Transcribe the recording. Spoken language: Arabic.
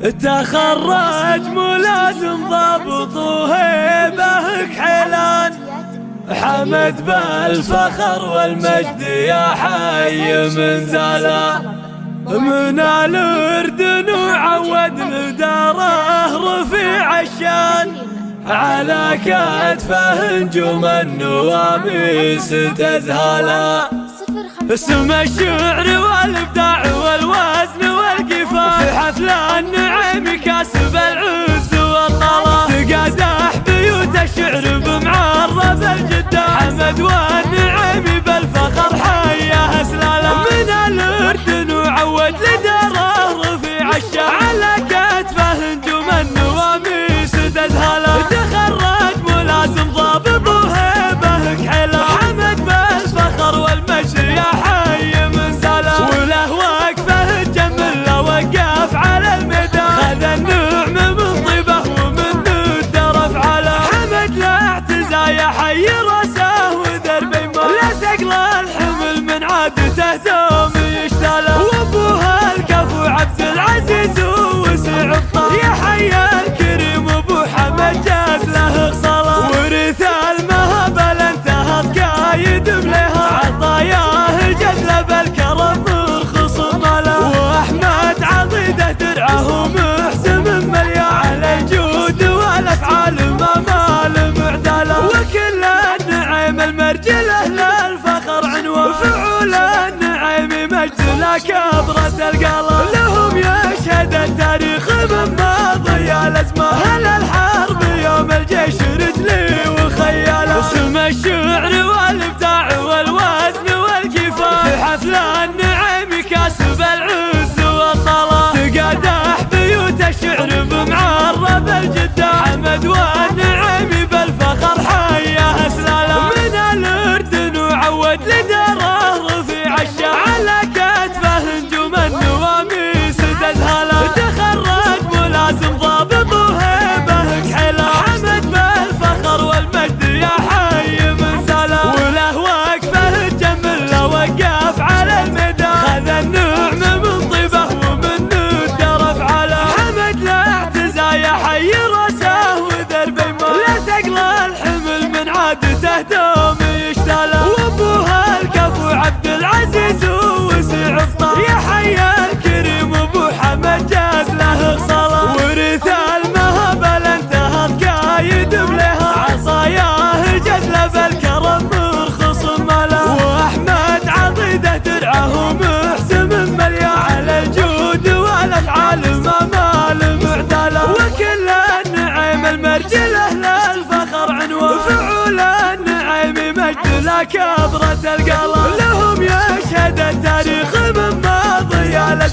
تخرج ملازم ضابط وهيبه حيلان. حمد بالفخر والمجد يا حي من زلا من الأردن وعود لداره رفيع الشان. على كتفه نجوم النواميس تذهلا. اسم الشعر والإبداع والوزن والقفال في حفله أدوار تقلى الحمل من عادته دوم يشتلى وأبوها الكفو عبد العزيز وسع الطاعة يا حيا كبرة مجد لا أبرة القلب لهم يشهد التاريخ من ماضي على